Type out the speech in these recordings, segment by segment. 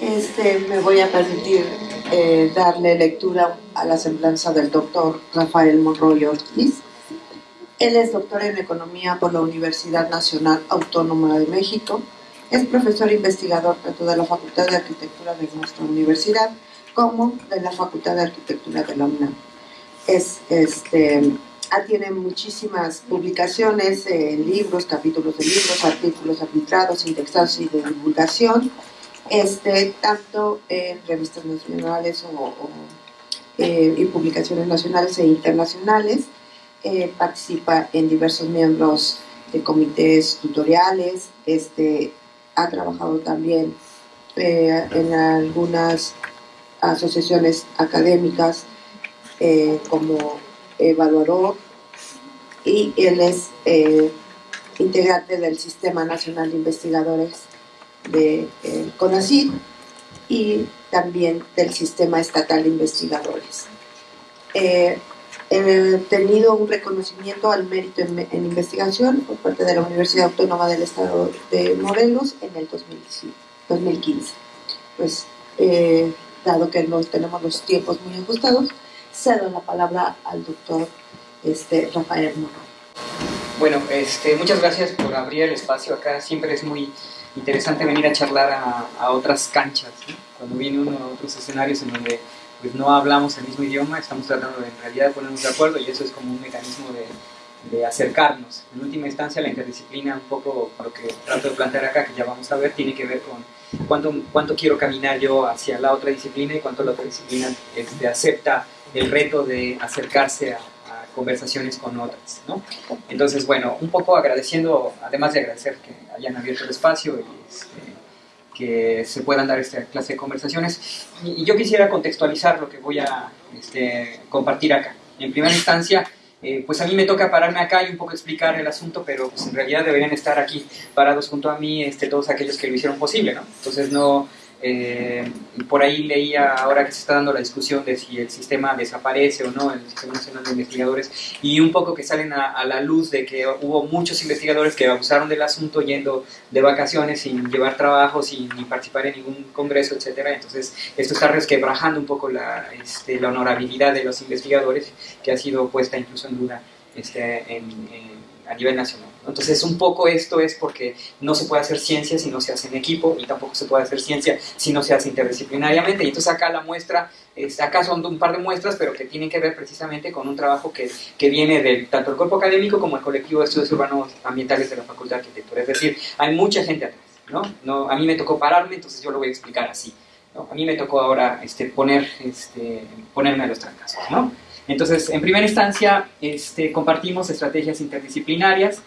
Este, me voy a permitir eh, darle lectura a la semblanza del doctor Rafael Monroy Ortiz. Él es doctor en Economía por la Universidad Nacional Autónoma de México. Es profesor investigador tanto de la Facultad de Arquitectura de nuestra universidad como de la Facultad de Arquitectura de la UNAM. Es, este, tiene muchísimas publicaciones, eh, libros, capítulos de libros, artículos arbitrados, indexados y de divulgación este, tanto en revistas nacionales o, eh, y publicaciones nacionales e internacionales. Eh, participa en diversos miembros de comités tutoriales, este, ha trabajado también eh, en algunas asociaciones académicas como evaluador y él es integrante del Sistema Nacional de Investigadores de eh, CONACYT y también del Sistema Estatal de Investigadores. Eh, he tenido un reconocimiento al mérito en, investigación por parte de la Universidad Autónoma del Estado de Morelos en el 2015. Pues, eh, dado que no tenemos los tiempos muy ajustados, cedo la palabra al doctor este, Rafael Morón. Bueno, este, muchas gracias por abrir el espacio acá. Siempre es muy interesante venir a charlar a, otras canchas, cuando viene uno a otros escenarios en donde pues, no hablamos el mismo idioma, estamos tratando de en realidad ponernos de acuerdo y eso es como un mecanismo de, acercarnos. En última instancia, la interdisciplina, un poco lo que trato de plantear acá, que ya vamos a ver, tiene que ver con cuánto, cuánto quiero caminar yo hacia la otra disciplina y cuánto la otra disciplina este, acepta el reto de acercarse a, conversaciones con otras. ¿no? Entonces, bueno, un poco agradeciendo, además de agradecer que hayan abierto el espacio y este, que se puedan dar esta clase de conversaciones. Y, yo quisiera contextualizar lo que voy a este, compartir acá. En primera instancia, eh, pues a mí me toca pararme acá y un poco explicar el asunto, pero pues en realidad deberían estar aquí parados junto a mí este, todos aquellos que lo hicieron posible, ¿no? Entonces no, eh, por ahí leía ahora que se está dando la discusión de si el sistema desaparece o no, el Sistema Nacional de Investigadores, y un poco que salen a, la luz de que hubo muchos investigadores que abusaron del asunto yendo de vacaciones sin llevar trabajo, sin participar en ningún congreso, etcétera. Entonces, esto está resquebrajando un poco la, este, la honorabilidad de los investigadores, que ha sido puesta incluso en duda este, a nivel nacional. Entonces, un poco esto es porque no se puede hacer ciencia si no se hace en equipo y tampoco se puede hacer ciencia si no se hace interdisciplinariamente. Y entonces acá la muestra, acá son un par de muestras, pero que tienen que ver precisamente con un trabajo que, que viene de tanto el cuerpo académico como el colectivo de estudios urbanos ambientales de la Facultad de Arquitectura. Es decir, hay mucha gente atrás. ¿no? No, a mí me tocó pararme, entonces yo lo voy a explicar así. ¿no? A mí me tocó ahora este, poner, este, ponerme a los trancazos. ¿no? Entonces, en primera instancia, este, compartimos estrategias interdisciplinarias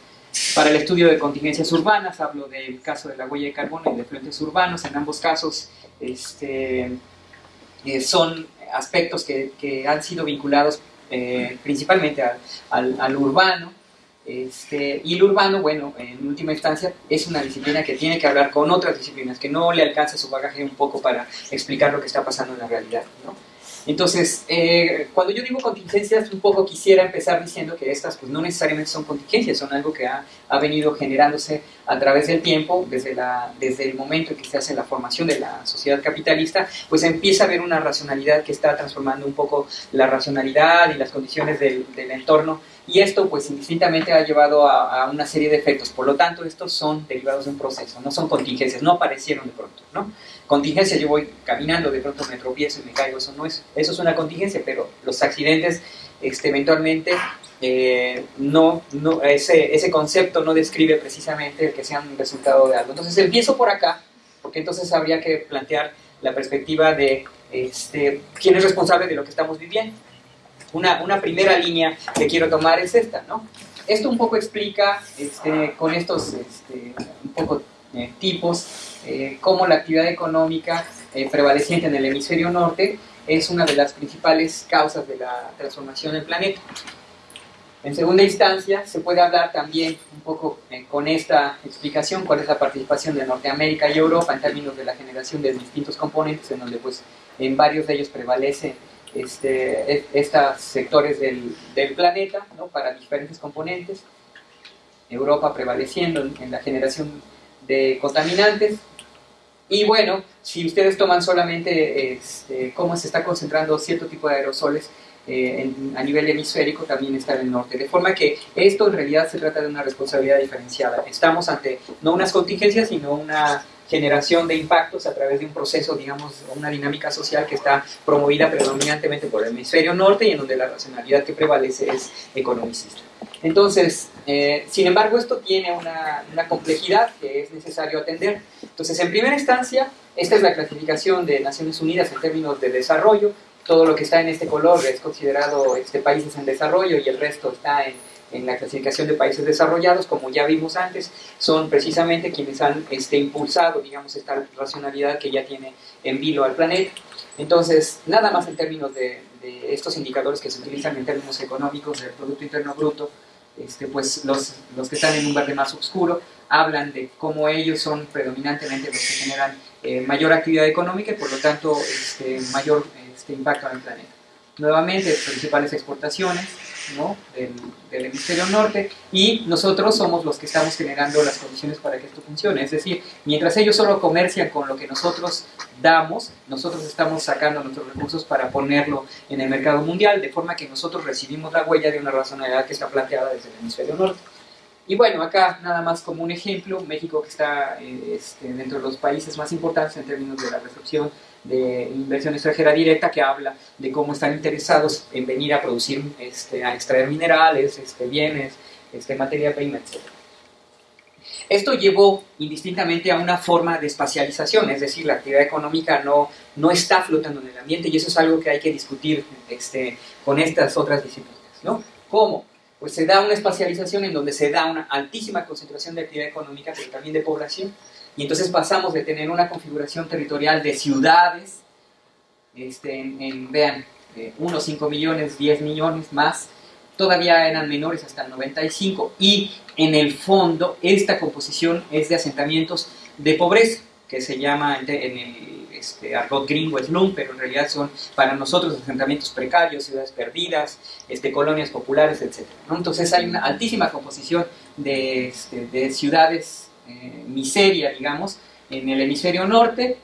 para el estudio de contingencias urbanas, hablo del caso de la huella de carbono y de frentes urbanos, en ambos casos este, eh, son aspectos que, han sido vinculados eh, principalmente al, urbano, este, y el urbano, bueno, en última instancia, es una disciplina que tiene que hablar con otras disciplinas, que no le alcanza su bagaje un poco para explicar lo que está pasando en la realidad. ¿no? Entonces, eh, cuando yo digo contingencias, un poco quisiera empezar diciendo que estas pues, no necesariamente son contingencias, son algo que ha, ha, venido generándose a través del tiempo, desde, la, desde el momento en que se hace la formación de la sociedad capitalista, pues empieza a haber una racionalidad que está transformando un poco la racionalidad y las condiciones del, del entorno y esto pues indistintamente ha llevado a, a, una serie de efectos. Por lo tanto, estos son derivados de un proceso, no son contingencias, no aparecieron de pronto, ¿no? Contingencia, yo voy caminando, de pronto me tropiezo y me caigo, eso no es, eso es una contingencia, pero los accidentes este, eventualmente eh, no, no ese, ese concepto no describe precisamente el que sea un resultado de algo. Entonces empiezo por acá, porque entonces habría que plantear la perspectiva de este, quién es responsable de lo que estamos viviendo. Una, una primera línea que quiero tomar es esta, ¿no? Esto un poco explica este, con estos este, un poco eh, tipos, eh, cómo la actividad económica eh, prevaleciente en el hemisferio norte es una de las principales causas de la transformación del planeta. En segunda instancia, se puede hablar también un poco con esta explicación cuál es la participación de Norteamérica y Europa en términos de la generación de distintos componentes, en donde pues en varios de ellos prevalecen este, e, estos sectores del, del planeta ¿no? para diferentes componentes. Europa prevaleciendo en la generación de contaminantes, Y bueno, si ustedes toman solamente este, cómo se está concentrando cierto tipo de aerosoles eh, a nivel hemisférico, también está en el norte. De forma que esto en realidad se trata de una responsabilidad diferenciada. Estamos ante no unas contingencias, sino una generación de impactos a través de un proceso, digamos, una dinámica social que está promovida predominantemente por el hemisferio norte y en donde la racionalidad que prevalece es economicista. Entonces, eh, sin embargo, esto tiene una, una, complejidad que es necesario atender. Entonces, en primera instancia, esta es la clasificación de Naciones Unidas en términos de desarrollo. Todo lo que está en este color es considerado este, países en desarrollo y el resto está en en la clasificación de países desarrollados, como ya vimos antes, son precisamente quienes han este, impulsado, digamos, esta racionalidad que ya tiene en vilo al planeta. Entonces, nada más en términos de, estos indicadores que se utilizan en términos económicos del Producto Interno Bruto, este, pues los, los, que están en un verde más oscuro hablan de cómo ellos son predominantemente los que generan eh, mayor actividad económica y por lo tanto este, mayor este, impacto en el planeta. Nuevamente, principales exportaciones, del, hemisferio norte y nosotros somos los que estamos generando las condiciones para que esto funcione. Es decir, mientras ellos solo comercian con lo que nosotros damos, nosotros estamos sacando nuestros recursos para ponerlo en el mercado mundial, de forma que nosotros recibimos la huella de una razonabilidad que está planteada desde el hemisferio norte. Y bueno, acá nada más como un ejemplo, México que está eh, este, dentro de los países más importantes en términos de la recepción de inversión extranjera directa que habla de cómo están interesados en venir a producir, este, a extraer minerales, este, bienes, este, materia prima, etc. Esto llevó indistintamente a una forma de espacialización, es decir, la actividad económica no, no está flotando en el ambiente y eso es algo que hay que discutir este, con estas otras disciplinas. ¿no? ¿Cómo? Pues se da una espacialización en donde se da una altísima concentración de actividad económica, pero también de población, y entonces pasamos de tener una configuración territorial de ciudades, este, en, vean, 1, 5 millones, 10 millones más, todavía eran menores hasta el 95, y en el fondo esta composición es de asentamientos de pobreza, que se llama en el este, argot gringo slum, pero en realidad son para nosotros asentamientos precarios, ciudades perdidas, este, colonias populares, etc. Entonces hay una altísima composición de, este, de ciudades eh, miseria, digamos, en el hemisferio norte,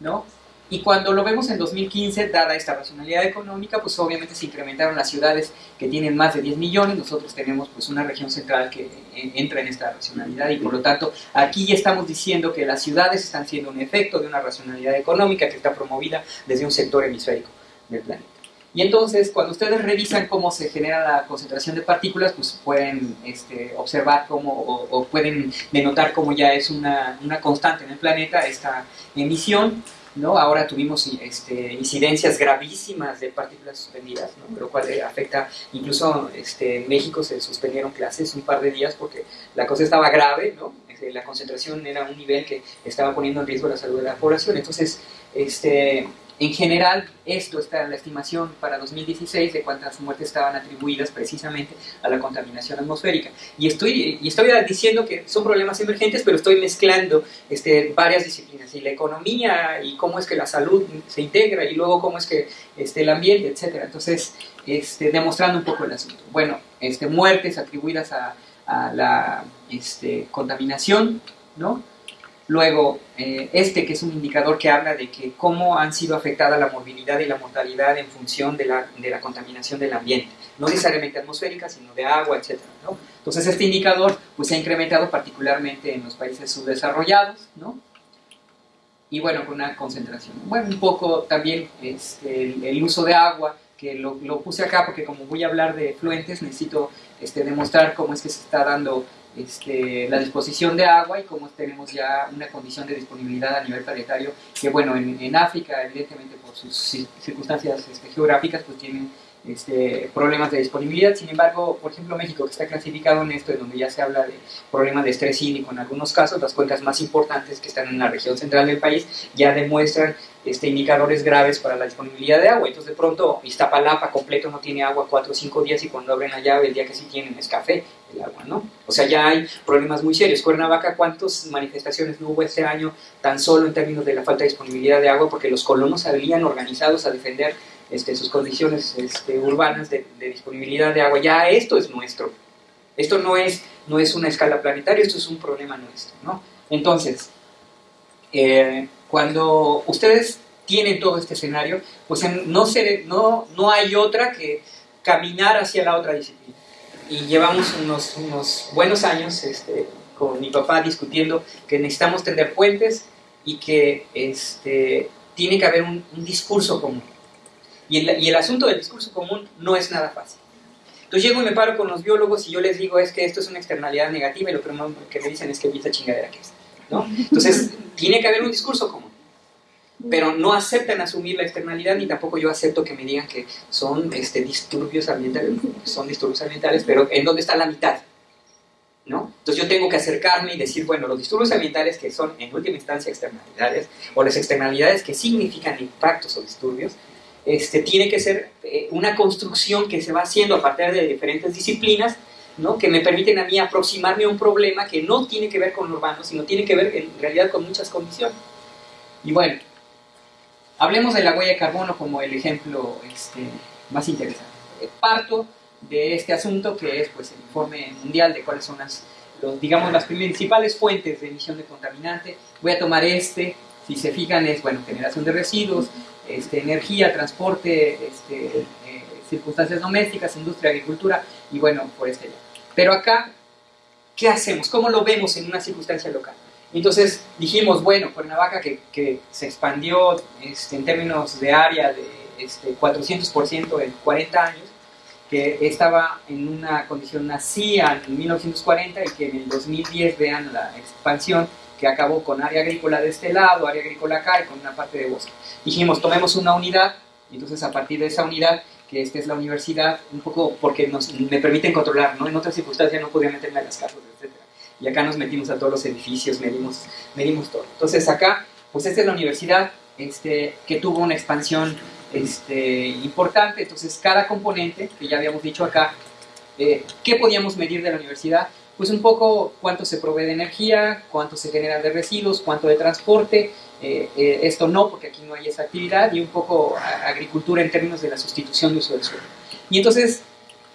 ¿no? Y cuando lo vemos en 2015, dada esta racionalidad económica, pues obviamente se incrementaron las ciudades que tienen más de 10 millones, nosotros tenemos pues una región central que eh, entra en esta racionalidad y por lo tanto aquí ya estamos diciendo que las ciudades están siendo un efecto de una racionalidad económica que está promovida desde un sector hemisférico del planeta. Y entonces, cuando ustedes revisan cómo se genera la concentración de partículas, pues pueden este, observar cómo, o, pueden denotar cómo ya es una, una, constante en el planeta esta emisión. ¿no? Ahora tuvimos este, incidencias gravísimas de partículas suspendidas, ¿no? lo cual afecta, incluso este, en México se suspendieron clases un par de días porque la cosa estaba grave, ¿no? Este, la concentración era un nivel que estaba poniendo en riesgo la salud de la población. Entonces, este, en general, esto está en la estimación para 2016 de cuántas muertes estaban atribuidas precisamente a la contaminación atmosférica. Y estoy, y estoy diciendo que son problemas emergentes, pero estoy mezclando este, varias disciplinas, y la economía, y cómo es que la salud se integra, y luego cómo es que este, el ambiente, etc. Entonces, este, demostrando un poco el asunto. Bueno, este, muertes atribuidas a, a la este, contaminación, ¿no? Luego, eh, este que es un indicador que habla de que cómo han sido afectadas la movilidad y la mortalidad en función de la, de la contaminación del ambiente, no necesariamente atmosférica, sino de agua, etc. ¿no? Entonces, este indicador pues, se ha incrementado particularmente en los países subdesarrollados, ¿no? y bueno, con una concentración. Bueno, un poco también este, el, uso de agua, que lo, lo, puse acá porque como voy a hablar de fluentes, necesito este, demostrar cómo es que se está dando este, la disposición de agua y cómo tenemos ya una condición de disponibilidad a nivel planetario que, bueno, en, África, evidentemente por sus circunstancias este, geográficas, pues tienen este, problemas de disponibilidad. Sin embargo, por ejemplo, México, que está clasificado en esto, en donde ya se habla de problemas de estrés hídrico en algunos casos, las cuencas más importantes que están en la región central del país ya demuestran este, indicadores graves para la disponibilidad de agua. Entonces, de pronto, Iztapalapa completo no tiene agua cuatro o cinco días y cuando abren la llave, el día que sí tienen es café el agua, ¿no? O sea, ya hay problemas muy serios. Cuernavaca, ¿cuántas manifestaciones no hubo este año tan solo en términos de la falta de disponibilidad de agua? Porque los colonos habían organizados a defender este, sus condiciones este, urbanas de, disponibilidad de agua. Ya esto es nuestro. Esto no es, no es una escala planetaria, esto es un problema nuestro, ¿no? Entonces, eh, cuando ustedes tienen todo este escenario, pues no, se, no, no hay otra que caminar hacia la otra disciplina. Y llevamos unos, unos buenos años este, con mi papá discutiendo que necesitamos tender puentes y que este, tiene que haber un, discurso común. Y el, y el, asunto del discurso común no es nada fácil. Entonces llego y me paro con los biólogos y yo les digo es que esto es una externalidad negativa y lo primero que me dicen es que esta chingadera que es. Entonces tiene que haber un discurso común. Pero no aceptan asumir la externalidad ni tampoco yo acepto que me digan que son este, disturbios ambientales, son disturbios ambientales, pero ¿en dónde está la mitad? ¿no? Entonces yo tengo que acercarme y decir, bueno, los disturbios ambientales que son en última instancia externalidades, o las externalidades que significan impactos o disturbios, este, tiene que ser eh, una construcción que se va haciendo a partir de diferentes disciplinas, ¿no? que me permiten a mí aproximarme a un problema que no tiene que ver con lo urbano, sino tiene que ver en realidad con muchas condiciones. Y bueno, hablemos de la huella de carbono como el ejemplo este, más interesante. Parto de este asunto, que es pues, el informe mundial de cuáles son las, digamos, las principales fuentes de emisión de contaminante. Voy a tomar este, si se fijan, es bueno, generación de residuos, este, energía, transporte, este, eh, circunstancias domésticas, industria, agricultura, y bueno, por este Pero acá, ¿qué hacemos? ¿Cómo lo vemos en una circunstancia local? Entonces dijimos, bueno, Cuernavaca que, que se expandió este, en términos de área de este, 400% en 40 años, que estaba en una condición así en 1940 y que en el 2010 vean la expansión que acabó con área agrícola de este lado, área agrícola acá y con una parte de bosque. Dijimos, tomemos una unidad y entonces a partir de esa unidad, que esta es la universidad, un poco porque nos, me permiten controlar, ¿no? En otras circunstancias no podía meterme a las casas, etc. Y acá nos metimos a todos los edificios, medimos, medimos todo. Entonces acá, pues esta es la universidad este, que tuvo una expansión este, importante. Entonces, cada componente, que ya habíamos dicho acá, eh, ¿qué podíamos medir de la universidad? Pues un poco cuánto se provee de energía, cuánto se genera de residuos, cuánto de transporte, eh, eh, esto no, porque aquí no hay esa actividad, y un poco agricultura en términos de la sustitución de uso del suelo. Y entonces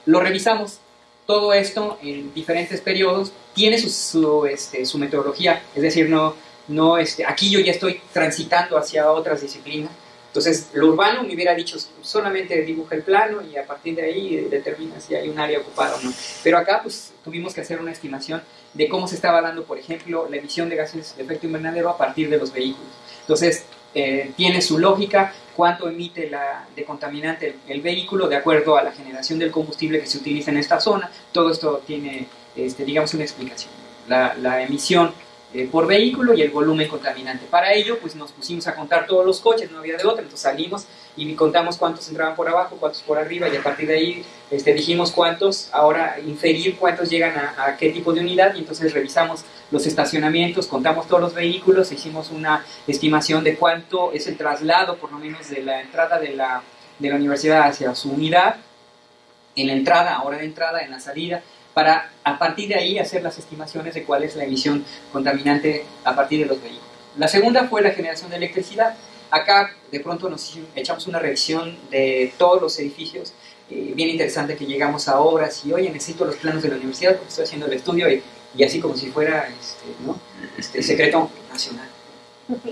lo revisamos todo esto en diferentes periodos, tiene su, su, este, su metodología, es decir, no, no este, aquí yo ya estoy transitando hacia otras disciplinas, entonces, lo urbano me hubiera dicho solamente dibuja el plano y a partir de ahí determina si hay un área ocupada o no. Pero acá, pues, tuvimos que hacer una estimación de cómo se estaba dando, por ejemplo, la emisión de gases de efecto invernadero a partir de los vehículos. Entonces, eh, tiene su lógica cuánto emite la, de contaminante el, vehículo de acuerdo a la generación del combustible que se utiliza en esta zona. Todo esto tiene, este, digamos, una explicación. La, la emisión eh, por vehículo y el volumen contaminante. Para ello, pues nos pusimos a contar todos los coches, no había de otra, entonces salimos y contamos cuántos entraban por abajo, cuántos por arriba y a partir de ahí este, dijimos cuántos, ahora inferir cuántos llegan a, qué tipo de unidad y entonces revisamos los estacionamientos, contamos todos los vehículos, hicimos una estimación de cuánto es el traslado por lo menos de la entrada de la, de la universidad hacia su unidad, en la entrada, hora de entrada, en la salida, para a partir de ahí hacer las estimaciones de cuál es la emisión contaminante a partir de los vehículos. La segunda fue la generación de electricidad. Acá de pronto nos echamos una revisión de todos los edificios. Eh, bien interesante que llegamos a obras y, oye, necesito los planos de la universidad porque estoy haciendo el estudio y, y así como si fuera este, ¿no? este, secreto nacional,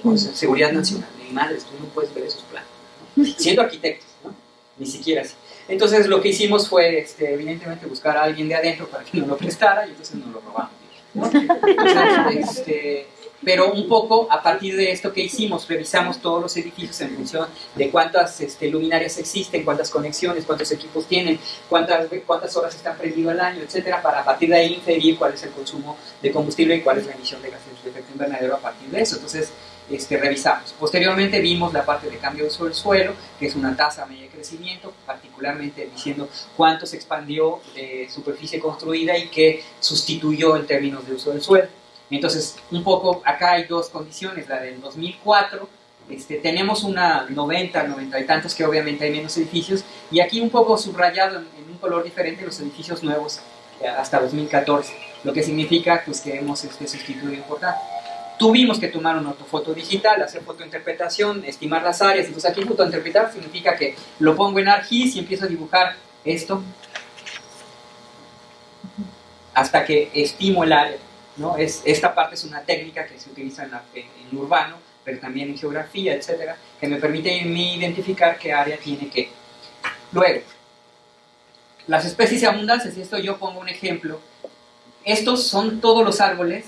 o seguridad nacional. Ni madres, tú no puedes ver esos planos. Siendo arquitectos, ¿no? ni siquiera así. Entonces lo que hicimos fue, este, evidentemente, buscar a alguien de adentro para que nos lo prestara y entonces nos lo robamos. Este, pero un poco a partir de esto que hicimos, revisamos todos los edificios en función de cuántas este, luminarias existen, cuántas conexiones, cuántos equipos tienen, cuántas, cuántas horas están prendidos al año, etcétera, para a partir de ahí inferir cuál es el consumo de combustible y cuál es la emisión de gases de efecto invernadero a partir de eso. Entonces, este, revisamos. Posteriormente vimos la parte de cambio de uso del suelo, que es una tasa media de crecimiento, particularmente diciendo cuánto se expandió de superficie construida y qué sustituyó en términos de uso del suelo. Entonces, un poco acá hay dos condiciones, la del 2004, este, tenemos una 90, 90 y tantos que obviamente hay menos edificios, y aquí un poco subrayado en, un color diferente los edificios nuevos eh, hasta 2014, lo que significa pues, que hemos este, sustituido importante. Tuvimos que tomar una foto digital, hacer fotointerpretación, estimar las áreas. Entonces aquí fotointerpretar significa que lo pongo en ArcGIS y empiezo a dibujar esto hasta que estimo el área. ¿No? Es, esta parte es una técnica que se utiliza en, urbano pero también en geografía, etcétera, que me permite identificar qué área tiene qué. Luego, las especies y abundancias, y esto yo pongo un ejemplo. Estos son todos los árboles.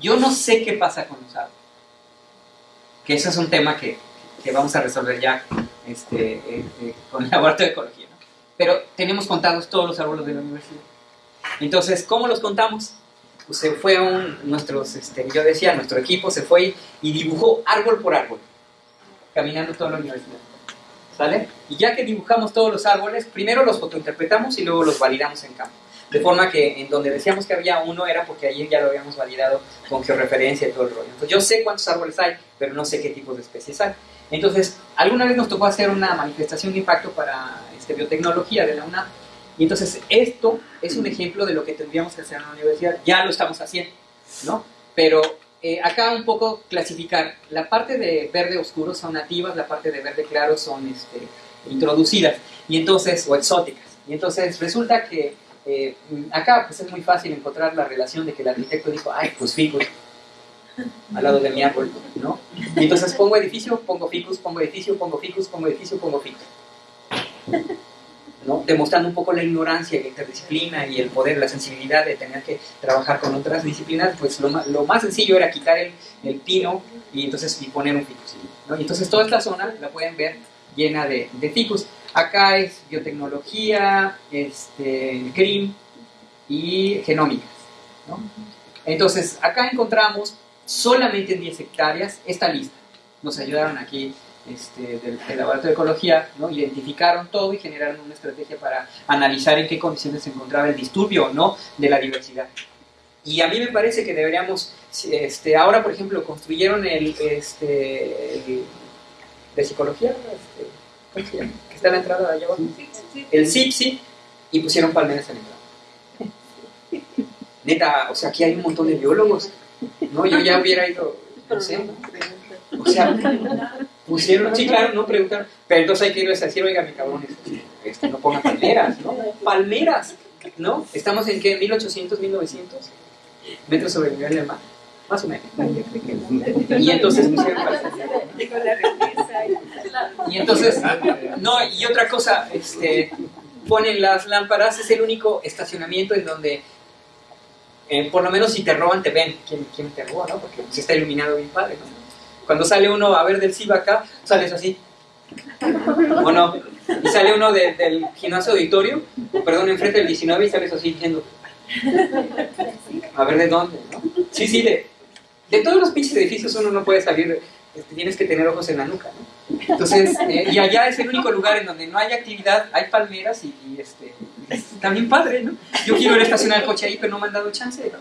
Yo no sé qué pasa con los árboles. Que ese es un tema que, que vamos a resolver ya este, eh, eh, con el laboratorio de ecología. Pero tenemos contados todos los árboles de la universidad. Entonces, ¿cómo los contamos? Pues se fue un, nuestros, este, yo decía, nuestro equipo se fue y dibujó árbol por árbol, caminando toda la universidad. ¿Sale? Y ya que dibujamos todos los árboles, primero los fotointerpretamos y luego los validamos en campo. De forma que en donde decíamos que había uno era porque ayer ya lo habíamos validado con georreferencia y todo el rollo. Entonces yo sé cuántos árboles hay, pero no sé qué tipos de especies hay. Entonces, alguna vez nos tocó hacer una manifestación de impacto para este, biotecnología de la UNAM. Y entonces esto es un ejemplo de lo que tendríamos que hacer en la universidad. Ya lo estamos haciendo, ¿no? Pero eh, acá un poco clasificar. La parte de verde oscuro son nativas, la parte de verde claro son este, introducidas, y entonces, o exóticas. Y entonces resulta que eh, acá pues es muy fácil encontrar la relación de que el arquitecto dijo, ay, pues ficus, al lado de mi árbol, ¿no? Y entonces pongo edificio, pongo ficus, pongo edificio, pongo ficus, pongo edificio, pongo ficus. ¿No? Demostrando un poco la ignorancia, la interdisciplina y el poder, la sensibilidad de tener que trabajar con otras disciplinas, pues lo, lo más sencillo era quitar el, el, pino y entonces y poner un ficus. Y entonces toda esta zona la pueden ver llena de, de ficus. Acá es biotecnología, este, CRIM y genómicas. ¿no? Entonces, acá encontramos solamente en 10 hectáreas esta lista. Nos ayudaron aquí este, del, del, laboratorio de ecología, ¿no? identificaron todo y generaron una estrategia para analizar en qué condiciones se encontraba el disturbio o no de la diversidad. Y a mí me parece que deberíamos, este, ahora por ejemplo, construyeron el, este, el de psicología, este, ¿cómo se llama? Que está en la entrada de allá abajo. El CIPSI y pusieron palmeras en la entrada. Neta, o sea, aquí hay un montón de biólogos. No, yo ya hubiera ido, no sé. O sea, pusieron, sí, claro, no preguntaron. Pero entonces hay que irles a decir, oiga, mi cabrón, este, no pongan palmeras, ¿no? Palmeras, ¿no? Estamos en qué, 1800, 1900 metros sobre el nivel del mar, más o menos. Y entonces pusieron palmeras. Y entonces, no, y otra cosa, este, ponen las lámparas, es el único estacionamiento en donde eh, por lo menos si te roban, te ven quién, quién te robó, ¿no? Porque si está iluminado bien padre, ¿no? Cuando sale uno a ver del CIBA acá, sales así. ¿O no? Y sale uno de, del gimnasio auditorio, perdón, enfrente del 19 y sales así diciendo, a ver de dónde, ¿no? Sí, sí, de, todos los pinches edificios uno no puede salir, este, tienes que tener ojos en la nuca, ¿no? Entonces, eh, y allá es el único lugar en donde no hay actividad, hay palmeras y, este, está bien padre, ¿no? Yo quiero ir a estacionar el coche ahí, pero no me han dado chance,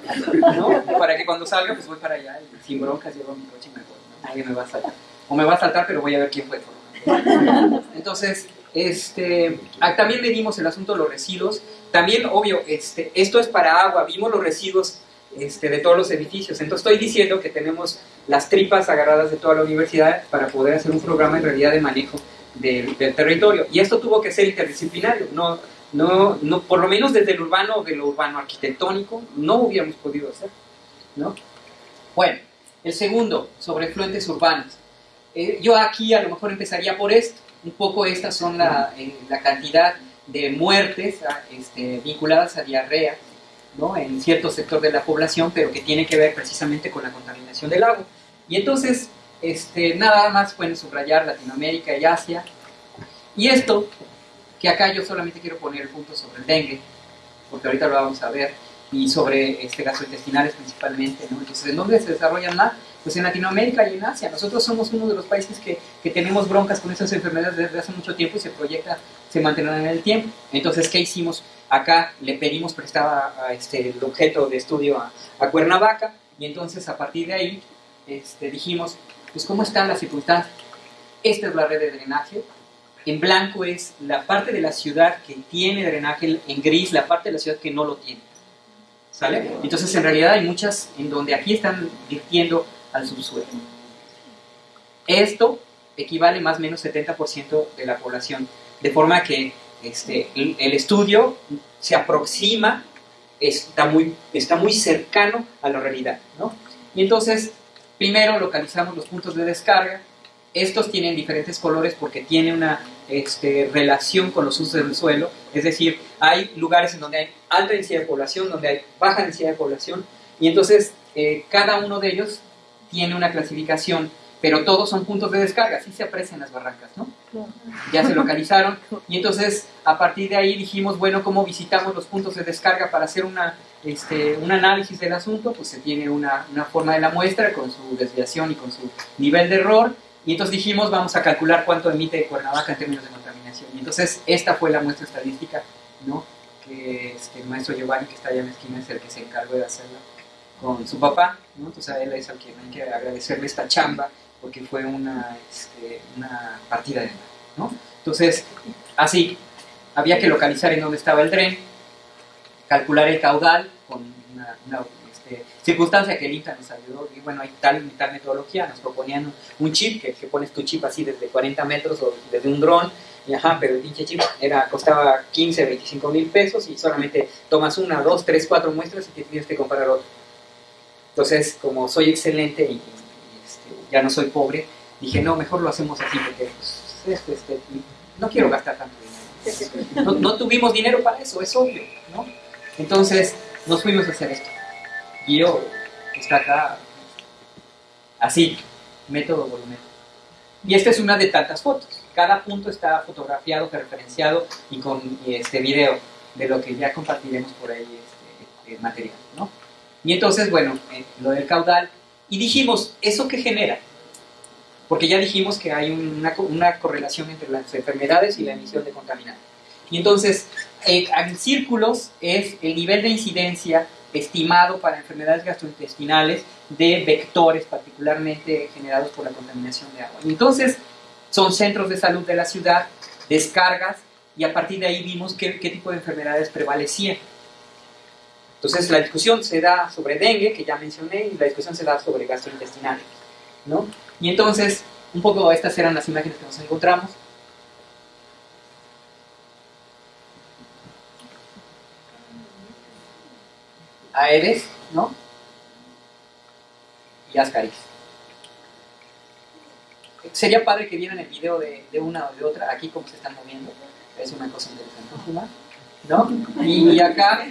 ¿no? Para que cuando salga, pues voy para allá sin broncas llevo mi coche y me Nadie me va a saltar. O me va a saltar, pero voy a ver quién fue. Entonces, este, también medimos el asunto de los residuos. También, obvio, este, esto es para agua. Vimos los residuos este, de todos los edificios. Entonces estoy diciendo que tenemos las tripas agarradas de toda la universidad para poder hacer un programa en realidad de manejo del, del territorio. Y esto tuvo que ser interdisciplinario. No, no, no, por lo menos desde el urbano, de lo urbano arquitectónico, no hubiéramos podido hacer. ¿no? Bueno, el segundo, sobre fluentes urbanos. Eh, yo aquí a lo mejor empezaría por esto. Un poco estas son la, eh, la cantidad de muertes este, vinculadas a diarrea ¿no? en cierto sector de la población, pero que tiene que ver precisamente con la contaminación del agua. Y entonces, este, nada más pueden subrayar Latinoamérica y Asia. Y esto, que acá yo solamente quiero poner el punto sobre el dengue, porque ahorita lo vamos a ver, y sobre este, gastrointestinales principalmente. ¿no? Entonces, ¿en dónde se desarrollan más? Pues en Latinoamérica y en Asia. Nosotros somos uno de los países que, que tenemos broncas con esas enfermedades desde hace mucho tiempo y se proyecta, se mantendrán en el tiempo. Entonces, ¿qué hicimos? Acá le pedimos prestaba a este, el objeto de estudio a, a, Cuernavaca y entonces a partir de ahí este, dijimos, pues ¿cómo están las circunstancias? Esta es la red de drenaje, en blanco es la parte de la ciudad que tiene drenaje, en gris la parte de la ciudad que no lo tiene. Entonces en realidad hay muchas en donde aquí están virtiendo al subsuelo. Esto equivale más o menos 70% de la población, de forma que este, el, estudio se aproxima, está muy, está muy cercano a la realidad. ¿no? Y entonces, primero localizamos los puntos de descarga. Estos tienen diferentes colores porque tienen una este, relación con los usos del suelo. Es decir, hay lugares en donde hay alta densidad de población, donde hay baja densidad de población, y entonces eh, cada uno de ellos tiene una clasificación pero todos son puntos de descarga, así se aprecian las barrancas, ¿no? Ya se localizaron y entonces a partir de ahí dijimos, bueno, ¿cómo visitamos los puntos de descarga para hacer una, este, un análisis del asunto? Pues se tiene una, una forma de la muestra con su desviación y con su nivel de error y entonces dijimos, vamos a calcular cuánto emite Cuernavaca en términos de contaminación. Y entonces esta fue la muestra estadística, ¿no? Que este, el maestro Giovanni, que está allá en la esquina, es el que se encargó de hacerla con su papá, ¿no? Entonces a él es al que hay que agradecerle esta chamba porque fue una, este, una partida de ¿no? Entonces, así, había que localizar en dónde estaba el tren, calcular el caudal con una, circunstancia que el nos ayudó, y bueno, hay tal y tal metodología, nos proponían un chip, que, pones tu chip así desde 40 metros o desde un dron, y ajá, pero el pinche chip era, costaba 15, 25 mil pesos y solamente tomas una, dos, tres, cuatro muestras y te tienes que comparar otro. Entonces, como soy excelente y ya no soy pobre, dije, no, mejor lo hacemos así porque pues, este, este, no quiero gastar tanto dinero. No, tuvimos dinero para eso, es obvio, ¿no? Entonces nos fuimos a hacer esto. Yo, está acá, así, método volumen. Y esta es una de tantas fotos. Cada punto está fotografiado, referenciado y con este video de lo que ya compartiremos por ahí este, eh, material, ¿no? Y entonces, bueno, eh, lo del caudal y dijimos, ¿eso qué genera? Porque ya dijimos que hay una, una correlación entre las enfermedades y la emisión de contaminantes. Y entonces, eh, en círculos es el nivel de incidencia estimado para enfermedades gastrointestinales de vectores particularmente generados por la contaminación de agua. Entonces, son centros de salud de la ciudad, descargas, y a partir de ahí vimos qué, qué tipo de enfermedades prevalecían. Entonces la discusión se da sobre dengue, que ya mencioné, y la discusión se da sobre gastrointestinales. ¿no? Y entonces, un poco estas eran las imágenes que nos encontramos. Aedes, ¿no? Y Ascaris. Sería padre que vieran el video de, una o de otra, aquí cómo se están moviendo. Es una cosa interesante. ¿No? y acá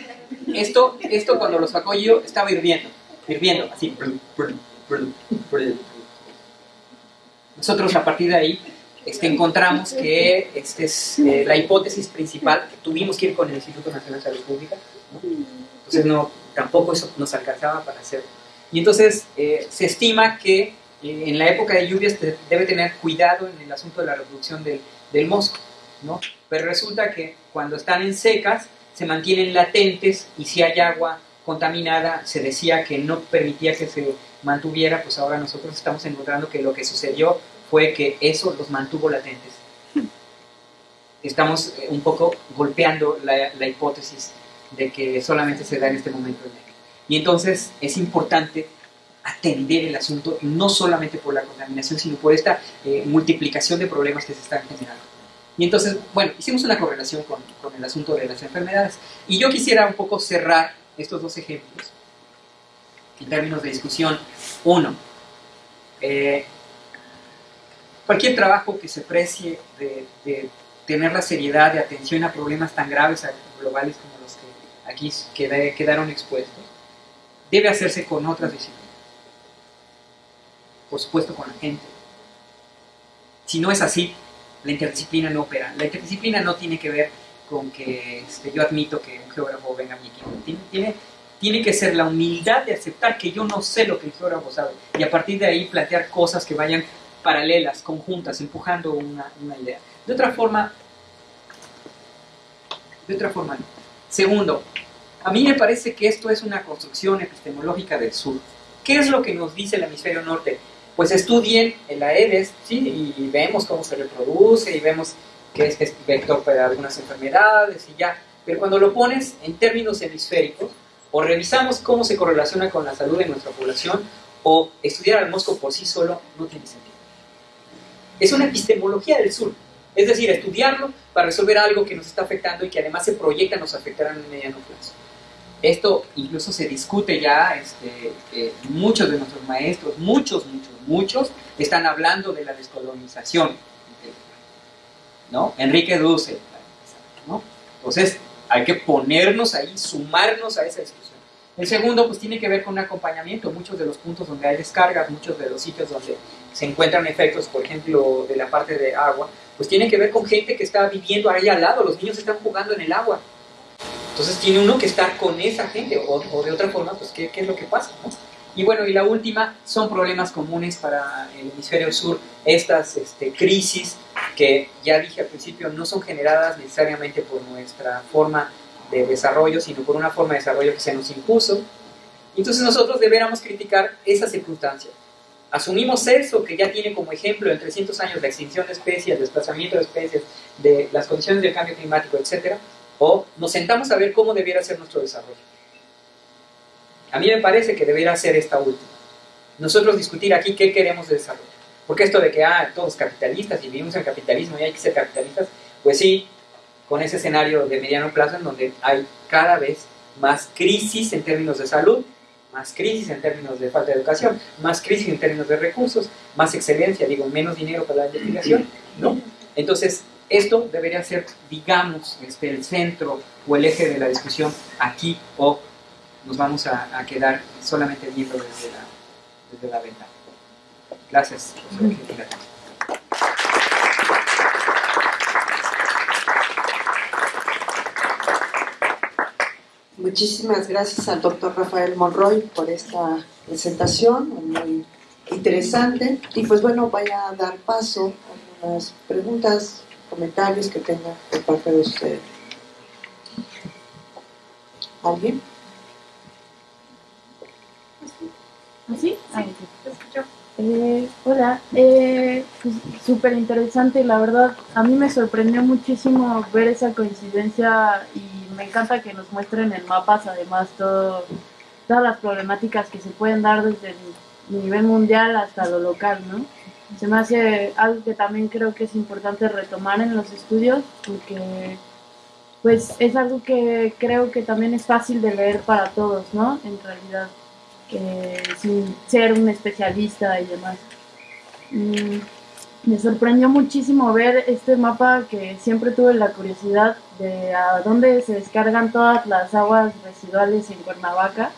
esto, esto cuando lo sacó yo estaba hirviendo, hirviendo, así. Nosotros a partir de ahí este, encontramos que este es eh, la hipótesis principal, que tuvimos que ir con el Instituto Nacional de Salud Pública, entonces no, tampoco eso nos alcanzaba para hacer. Y entonces eh, se estima que eh, en la época de lluvias debe tener cuidado en el asunto de la reproducción del, del mosco, ¿no? Pero resulta que cuando están en secas, se mantienen latentes y si hay agua contaminada, se decía que no permitía que se mantuviera, pues ahora nosotros estamos encontrando que lo que sucedió fue que eso los mantuvo latentes. Estamos eh, un poco golpeando la, hipótesis de que solamente se da en este momento el Y entonces es importante atender el asunto no solamente por la contaminación, sino por esta eh, multiplicación de problemas que se están generando. Y entonces, bueno, hicimos una correlación con, con, el asunto de las enfermedades. Y yo quisiera un poco cerrar estos dos ejemplos en términos de discusión. Uno, eh, cualquier trabajo que se precie de, de, tener la seriedad de atención a problemas tan graves globales como aquí quedaron expuestos, debe hacerse con otras disciplinas. Por supuesto, con la gente. Si no es así, la interdisciplina no opera. La interdisciplina no tiene que ver con que este, yo admito que un geógrafo venga a mi equipo. Tiene, tiene, que ser la humildad de aceptar que yo no sé lo que el geógrafo sabe y a partir de ahí plantear cosas que vayan paralelas, conjuntas, empujando una, una idea. De otra forma, de otra forma no. Segundo, a mí me parece que esto es una construcción epistemológica del sur. ¿Qué es lo que nos dice el hemisferio norte? pues estudien el Aedes, ¿sí? Y vemos cómo se reproduce y vemos que es, vector para algunas enfermedades y ya. Pero cuando lo pones en términos hemisféricos, o revisamos cómo se correlaciona con la salud de nuestra población, o estudiar al mosco por sí solo, no tiene sentido. Es una epistemología del sur, es decir, estudiarlo para resolver algo que nos está afectando y que además se proyecta nos afectará en el mediano plazo. Esto incluso se discute ya, este, eh, muchos de nuestros maestros, muchos, muchos, muchos, están hablando de la descolonización. ¿no? Enrique Duce. ¿no? Entonces, hay que ponernos ahí, sumarnos a esa discusión. El segundo, pues tiene que ver con un acompañamiento. Muchos de los puntos donde hay descargas, muchos de los sitios donde se encuentran efectos, por ejemplo, de la parte de agua, pues tiene que ver con gente que está viviendo ahí al lado. Los niños están jugando en el agua. Entonces tiene uno que estar con esa gente, o, de otra forma, pues ¿qué, es lo que pasa? Y bueno, y la última son problemas comunes para el hemisferio sur, estas este, crisis que ya dije al principio no son generadas necesariamente por nuestra forma de desarrollo, sino por una forma de desarrollo que se nos impuso. Entonces nosotros deberíamos criticar esa circunstancia. Asumimos eso que ya tiene como ejemplo en 300 años la extinción de especies, desplazamiento de especies, de las condiciones del cambio climático, etc. O nos sentamos a ver cómo debiera ser nuestro desarrollo. A mí me parece que debería ser esta última. Nosotros discutir aquí qué queremos de desarrollo. Porque esto de que, ah, todos capitalistas y vivimos en capitalismo y hay que ser capitalistas, pues sí, con ese escenario de mediano plazo en donde hay cada vez más crisis en términos de salud, más crisis en términos de falta de educación, más crisis en términos de recursos, más excelencia, digo, menos dinero para la investigación, ¿no? Entonces, esto debería ser, digamos, este, el centro o el eje de la discusión aquí o nos vamos a, quedar solamente viendo desde la, desde la ventana. Gracias. Muchísimas gracias al doctor Rafael Monroy por esta presentación muy interesante. Y pues bueno, voy a dar paso a algunas preguntas, comentarios que tenga por parte de usted. ¿Alguien? ¿Así? ¿Ah, Ahí eh, hola, eh, pues, súper interesante, la verdad, a mí me sorprendió muchísimo ver esa coincidencia y me encanta que nos muestren en mapas además todas las problemáticas que se pueden dar desde el nivel mundial hasta lo local, ¿no? Se me hace algo que también creo que es importante retomar en los estudios porque pues es algo que creo que también es fácil de leer para todos, ¿no? En realidad sin ser un especialista y demás. Me sorprendió muchísimo ver este mapa que siempre tuve la curiosidad de a dónde se descargan todas las aguas residuales en Cuernavaca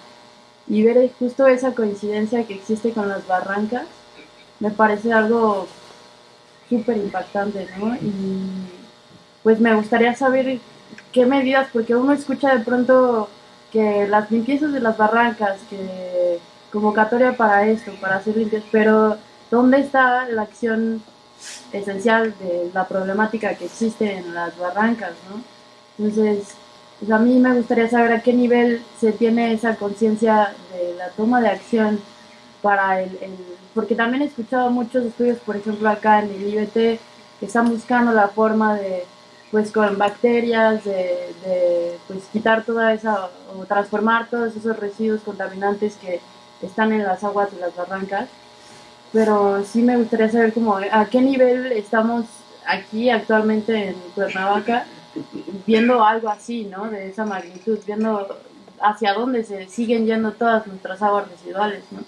y ver justo esa coincidencia que existe con las barrancas me parece algo súper impactante, ¿no? Y pues me gustaría saber qué medidas, porque uno escucha de pronto que las limpiezas de las barrancas, que convocatoria para esto, para hacer limpias, pero ¿dónde está la acción esencial de la problemática que existe en las barrancas? ¿no? Entonces, pues a mí me gustaría saber a qué nivel se tiene esa conciencia de la toma de acción para el, el, Porque también he escuchado muchos estudios, por ejemplo, acá en el IBT, que están buscando la forma de pues con bacterias, de, pues quitar toda esa, o transformar todos esos residuos contaminantes que están en las aguas de las barrancas. Pero sí me gustaría saber cómo, a qué nivel estamos aquí actualmente en Cuernavaca viendo algo así, ¿no? De esa magnitud, viendo hacia dónde se siguen yendo todas nuestras aguas residuales, ¿no?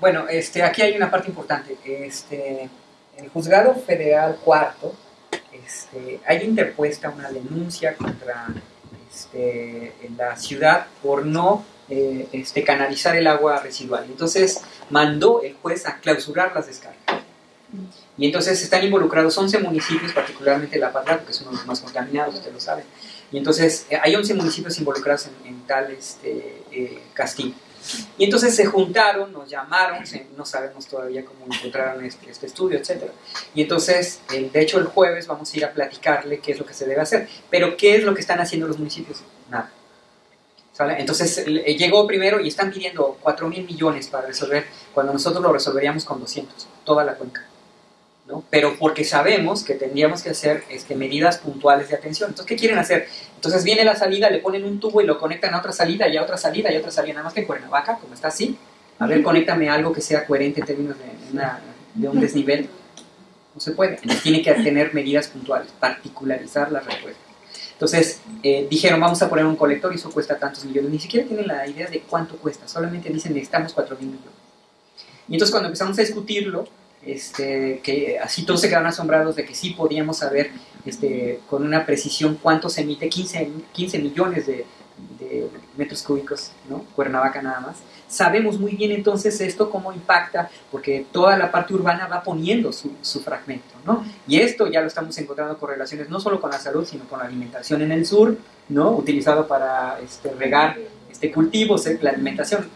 Bueno, este, aquí hay una parte importante. Este, el juzgado federal cuarto este, hay interpuesta una denuncia contra este, la ciudad por no eh, este, canalizar el agua residual. Entonces mandó el juez a clausurar las descargas. Y entonces están involucrados 11 municipios, particularmente La Parra, que son los más contaminados, ustedes lo saben. Y entonces eh, hay 11 municipios involucrados en, tal este, eh. Y entonces se juntaron, nos llamaron, no sabemos todavía cómo encontraron este, este estudio, etc. Y entonces, de hecho, el jueves vamos a ir a platicarle qué es lo que se debe hacer. Pero, ¿qué es lo que están haciendo los municipios? Nada. ¿Sale? Entonces, llegó primero y están pidiendo 4 mil millones para resolver, cuando nosotros lo resolveríamos con 200, toda la cuenca. Pero porque sabemos que tendríamos que hacer este, medidas puntuales de atención. Entonces, ¿qué quieren hacer? Entonces viene la salida, le ponen un tubo y lo conectan a otra salida y a otra salida y a otra salida, nada más que en Cuernavaca, como está así. A ver, conéctame algo que sea coherente en términos de, un desnivel. No se puede. Entonces tiene que tener medidas puntuales, particularizar la respuesta. Entonces eh, dijeron, vamos a poner un colector y eso cuesta tantos millones. Ni siquiera tienen la idea de cuánto cuesta, solamente dicen necesitamos 4 mil millones. Y entonces cuando empezamos a discutirlo, este, que así todos se quedaron asombrados de que sí podíamos saber este, con una precisión cuánto se emite, 15, 15 millones de, de metros cúbicos, ¿no? Cuernavaca nada más. Sabemos muy bien entonces esto cómo impacta, porque toda la parte urbana va poniendo su, su, fragmento, ¿no? Y esto ya lo estamos encontrando correlaciones no solo con la salud, sino con la alimentación en el sur, ¿no? Utilizado para este, regar este, cultivos, eh, la alimentación.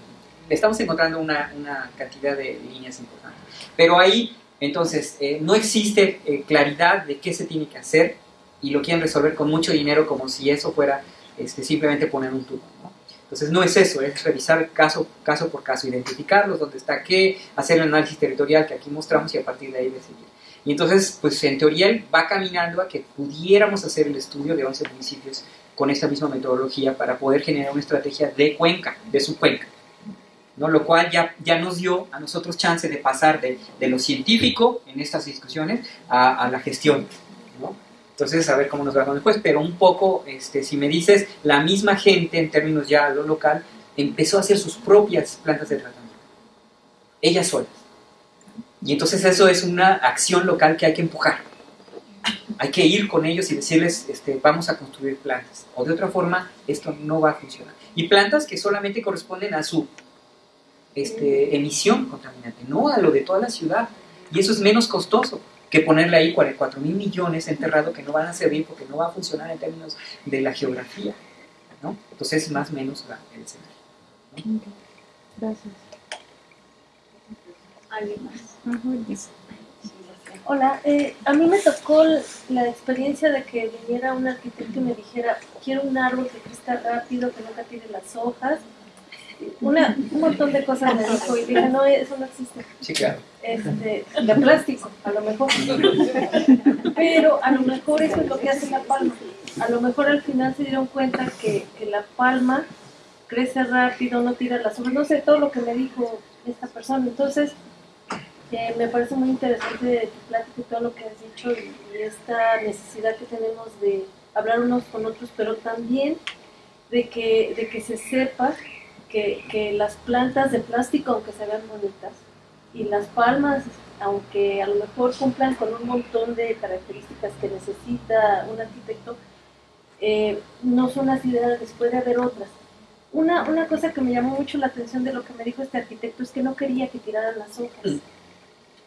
Estamos encontrando una, una cantidad de líneas importantes. Pero ahí, entonces, eh, no existe eh, claridad de qué se tiene que hacer y lo quieren resolver con mucho dinero como si eso fuera este, simplemente poner un tubo. ¿no? Entonces no es eso, es revisar caso, por caso, identificarlos, dónde está qué, hacer el análisis territorial que aquí mostramos y a partir de ahí decidir. Y entonces, pues en teoría va caminando a que pudiéramos hacer el estudio de 11 municipios con esta misma metodología para poder generar una estrategia de cuenca, de su cuenca. ¿no? Lo cual ya, ya nos dio a nosotros chance de pasar de, de lo científico en estas discusiones a la gestión. Entonces, a ver cómo nos va con después. Pero un poco, este, si me dices, la misma gente, en términos ya lo local, empezó a hacer sus propias plantas de tratamiento. Ellas solas. Y entonces eso es una acción local que hay que empujar. Hay que ir con ellos y decirles, este, vamos a construir plantas. O de otra forma, esto no va a funcionar. Y plantas que solamente corresponden a su este, emisión contaminante, no a lo de toda la ciudad. Y eso es menos costoso que ponerle ahí 44 mil millones enterrado que no van a servir porque no va a funcionar en términos de la geografía. ¿no? Entonces, más o menos el escenario. ¿no? Gracias. ¿Alguien más? Hola, eh, a mí me tocó la experiencia de que viniera un arquitecto y me dijera, quiero un árbol que crezca rápido, que nunca tire las hojas, una, un montón de cosas me dijo y dije, no, eso no existe. Sí, claro. Este, de plástico, a lo mejor. Pero a lo mejor eso es lo que hace la palma. A lo mejor al final se dieron cuenta que, que la palma crece rápido, no tira las hojas, no sé, todo lo que me dijo esta persona. Entonces, eh, me parece muy interesante tu plática y todo lo que has dicho y, y esta necesidad que tenemos de hablar unos con otros, pero también de que, de que se sepa que, que, las plantas de plástico, aunque se vean bonitas, y las palmas, aunque a lo mejor cumplan con un montón de características que necesita un arquitecto, eh, no son las ideales, puede haber otras. Una, una cosa que me llamó mucho la atención de lo que me dijo este arquitecto es que no quería que tiraran las hojas.